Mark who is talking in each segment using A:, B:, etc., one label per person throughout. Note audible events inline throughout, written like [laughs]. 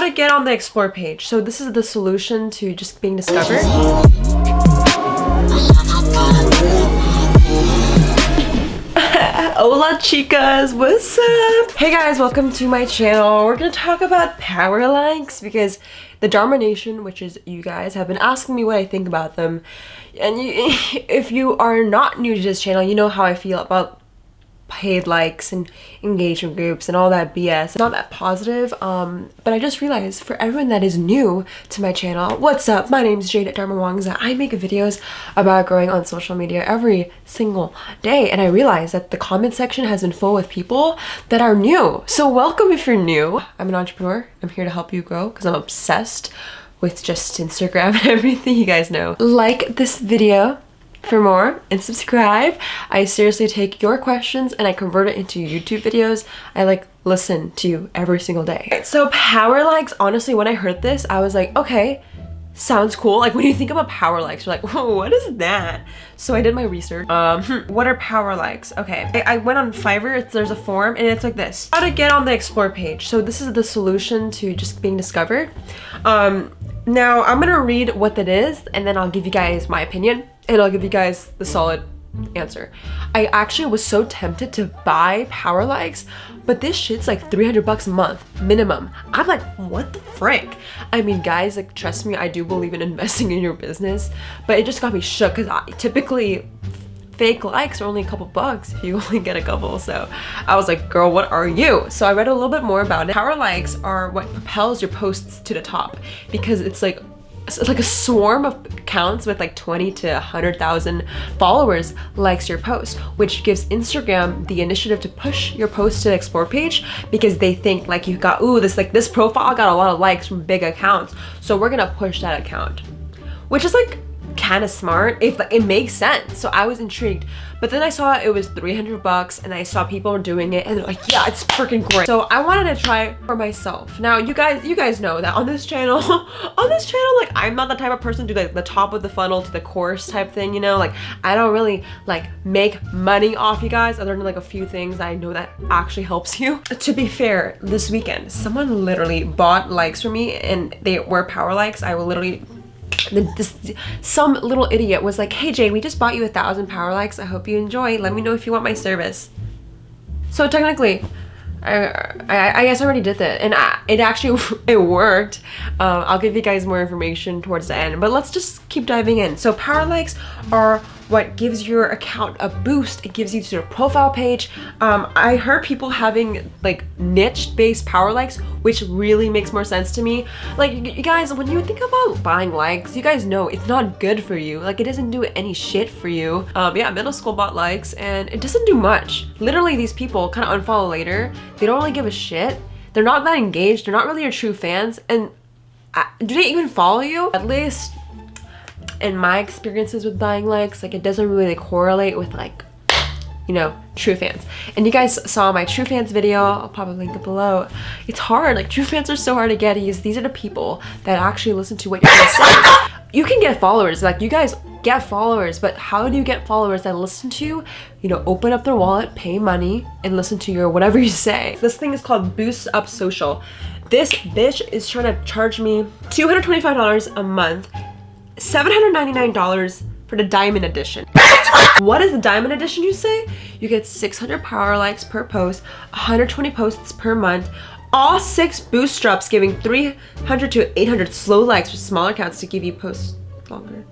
A: How to get on the explore page. So this is the solution to just being discovered. [laughs] Hola chicas, what's up? Hey guys, welcome to my channel. We're gonna talk about power likes because the Dharma Nation, which is you guys, have been asking me what I think about them. And you, [laughs] if you are not new to this channel, you know how I feel about paid likes and engagement groups and all that BS. It's not that positive, um, but I just realized for everyone that is new to my channel, what's up? My name is Jade at Darmawangsa. I make videos about growing on social media every single day, and I realized that the comment section has been full with people that are new. So welcome if you're new. I'm an entrepreneur. I'm here to help you grow because I'm obsessed with just Instagram [laughs] and everything you guys know. Like this video for more and subscribe. I seriously take your questions and I convert it into YouTube videos. I like listen to you every single day. So power likes, honestly, when I heard this, I was like, okay, sounds cool. Like when you think about power likes, you're like, [laughs] what is that? So I did my research. Um, what are power likes? Okay, I, I went on Fiverr, it's, there's a form and it's like this. How to get on the explore page. So this is the solution to just being discovered. Um, now I'm gonna read what that is and then I'll give you guys my opinion and I'll give you guys the solid answer. I actually was so tempted to buy Power Likes, but this shit's like 300 bucks a month minimum. I'm like, what the frick? I mean, guys, like, trust me, I do believe in [laughs] investing in your business, but it just got me shook because I typically fake likes are only a couple bucks if you [laughs] only get a couple. So I was like, girl, what are you? So I read a little bit more about it. Power likes are what propels your posts to the top because it's like like a swarm of accounts with like 20 to 100,000 followers likes your post, which gives Instagram the initiative to push your post to the explore page because they think like you got, ooh, this like this profile got a lot of likes from big accounts. So we're gonna push that account, which is like kind of smart if it makes sense. So i was intrigued. But then i saw it was 300 bucks and i saw people doing it and they're like yeah it's freaking great. So i wanted to try for myself. Now you guys you guys know that on this channel [laughs] on this channel like i'm not the type of person to do like the top of the funnel to the course type thing you know? Like i don't really like make money off you guys other than like a few things i know that actually helps you. [laughs] To be fair this weekend someone literally bought likes for me and they were power likes. I will literally this, some little idiot was like, hey Jay, we just bought you a thousand power likes. I hope you enjoy. Let me know if you want my service. So technically, I, I, I guess I already did that and I, it actually [laughs] it worked um, I'll give you guys more information towards the end but let's just keep diving in so power likes are what gives your account a boost. It gives you to your profile page. Um, I heard people having like niche based power likes, which really makes more sense to me. Like you guys, when you think about buying likes, you guys know it's not good for you. Like it doesn't do any shit for you. Um, yeah, middle school bought likes and it doesn't do much. Literally these people kind of unfollow later. They don't really give a shit. They're not that engaged. They're not really your true fans. And uh, do they even follow you? At least in my experiences with buying likes, like it doesn't really correlate with like, you know, true fans. And you guys saw my true fans video, I'll probably link it below. It's hard, like true fans are so hard to get because these are the people that actually listen to what you're gonna say. You can get followers, like you guys get followers, but how do you get followers that listen to you, you know, open up their wallet, pay money, and listen to your whatever you say. This thing is called Boost Up Social. This bitch is trying to charge me $225 a month $799 for the diamond edition. what is the diamond edition you say? You get 600 power likes per post, 120 posts per month, all six boost bootstraps giving 300 to 800 slow likes for smaller accounts to give you posts longer.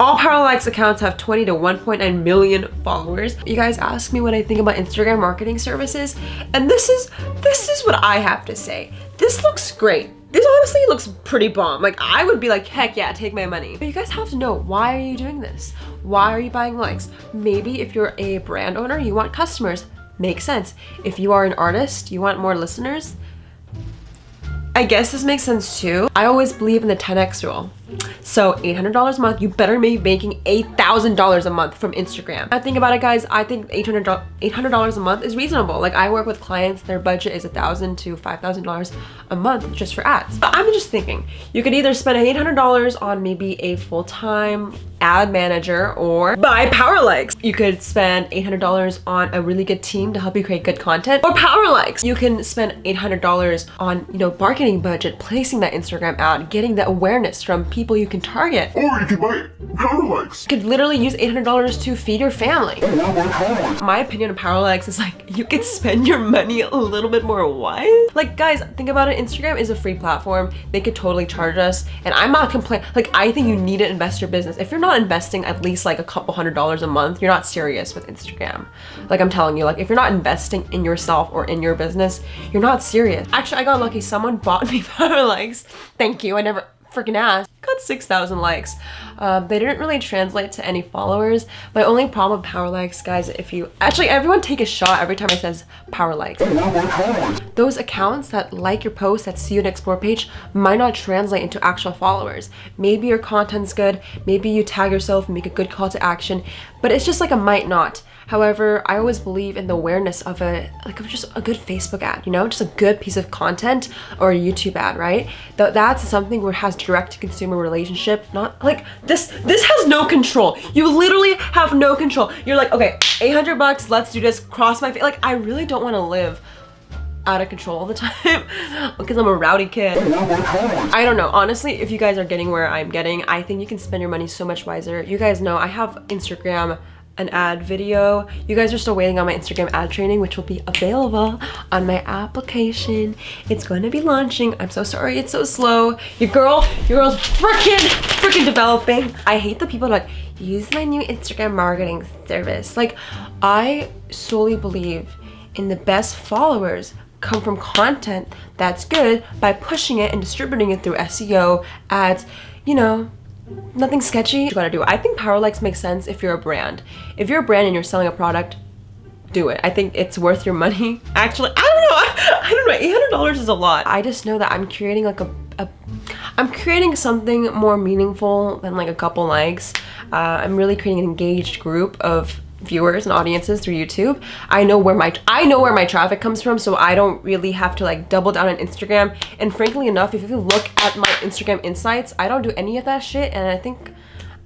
A: All Power Likes accounts have 20 to 1.9 million followers. You guys ask me what I think about Instagram marketing services, and this is this is what I have to say. This looks great. This honestly looks pretty bomb. Like I would be like, heck yeah, take my money. But you guys have to know, why are you doing this? Why are you buying likes? Maybe if you're a brand owner, you want customers. Makes sense. If you are an artist, you want more listeners. I guess this makes sense too. I always believe in the 10x rule. So $800 a month, you better be making $8,000 a month from Instagram. I think about it guys, I think $800, $800 a month is reasonable. Like I work with clients, their budget is 1,000 to $5,000 a month just for ads. But I'm just thinking, you could either spend $800 on maybe a full-time ad manager or buy power likes. You could spend $800 on a really good team to help you create good content or power likes. You can spend $800 on, you know, marketing budget, placing that Instagram ad, getting the awareness from people you can target.
B: Or you could buy power likes.
A: You could literally use $800 to feed your family.
B: Or buy power likes.
A: My opinion of power likes is like you could spend your money a little bit more wise. Like guys, think about it. Instagram is a free platform. They could totally charge us. And I'm not complaining. Like I think you need to invest your business. If you're not investing at least like a couple hundred dollars a month, you're not serious with Instagram. Like I'm telling you, like if you're not investing in yourself or in your business, you're not serious. Actually, I got lucky. Someone [laughs] bought me [laughs] power likes. Thank you. I never freaking asked. Got 6,000 likes. Um, they didn't really translate to any followers. My only problem with power likes, guys, if you actually everyone take a shot every time I says power likes. Those accounts that like your post that see you in explore page might not translate into actual followers. Maybe your content's good, maybe you tag yourself and make a good call to action, but it's just like a might not. However, I always believe in the awareness of a like of just a good Facebook ad, you know, just a good piece of content or a YouTube ad, right? That that's something where it has direct to consumer relationship, not like this this has no control. You literally have no control. You're like, okay, 800 bucks, let's do this, cross my face. Like I really don't want to live out of control all the [laughs] time because I'm a rowdy kid. I don't know. Honestly, if you guys are getting where I'm getting, I think you can spend your money so much wiser. You guys know I have Instagram an ad video. You guys are still waiting on my Instagram ad training, which will be available on my application. It's going to be launching. I'm so sorry it's so slow. Your girl, your girl's freaking, freaking developing. I hate the people that like, use my new Instagram marketing service. Like, I solely believe in the best followers come from content that's good by pushing it and distributing it through SEO, ads, you know, nothing sketchy. You gotta do. I think power likes make sense if you're a brand. If you're a brand and you're selling a product, do it. I think it's worth your money. [laughs] Actually, I don't know. [laughs] I, don't know. Eight hundred dollars is a lot. I just know that I'm creating like a, a I'm creating something more meaningful than like a couple likes. Uh, I'm really creating an engaged group of viewers and audiences through YouTube. I know where my I know where my traffic comes from, so I don't really have to like double down on Instagram. And frankly enough, if you look at my Instagram insights, I don't do any of that shit, and I think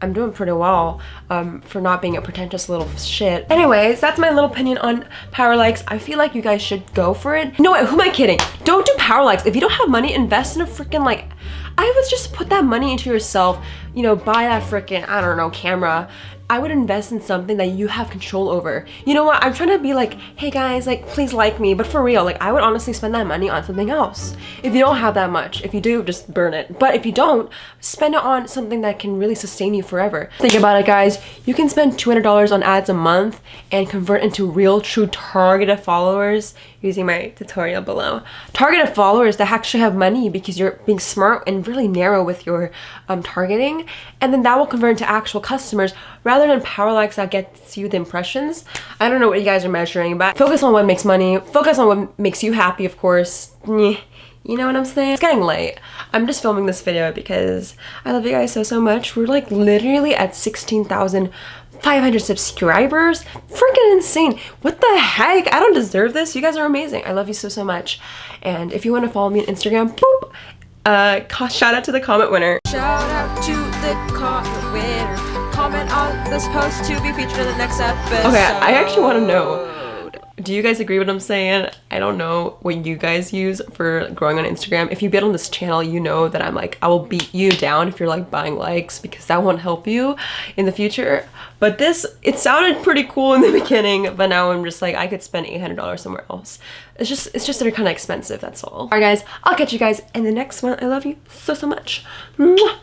A: I'm doing pretty well um, for not being a pretentious little shit. Anyways, that's my little opinion on power likes. I feel like you guys should go for it. No, wait, who am I kidding? Don't do power likes. If you don't have money, invest in a freaking like, I would just put that money into yourself. You know, buy that freaking, I don't know, camera. I would invest in something that you have control over. You know what? I'm trying to be like, hey guys, like please like me, but for real, like I would honestly spend that money on something else. If you don't have that much, if you do, just burn it. But if you don't, spend it on something that can really sustain you forever. Think about it guys, you can spend $200 on ads a month and convert into real true targeted followers using my tutorial below. Targeted followers that actually have money because you're being smart and really narrow with your um, targeting and then that will convert into actual customers rather than power likes that gets you the impressions. I don't know what you guys are measuring but focus on what makes money, focus on what makes you happy of course. You know what I'm saying? It's getting late. I'm just filming this video because I love you guys so, so much. We're like literally at 16,500 subscribers. Freaking insane. What the heck? I don't deserve this. You guys are amazing. I love you so, so much. And if you want to follow me on Instagram, boop, uh, shout out to the comment winner. Shout out to the comment winner. Comment on this post to be featured in the next episode. Okay, I actually want to know do you guys agree with what I'm saying? I don't know what you guys use for growing on Instagram. If you get on this channel, you know that I'm like, I will beat you down if you're like buying likes because that won't help you in the future. But this, it sounded pretty cool in the [laughs] beginning, but now I'm just like, I could spend $800 somewhere else. It's just, it's just they're kind of expensive, that's all. All right guys, I'll catch you guys in the next one. I love you so, so much. Mwah.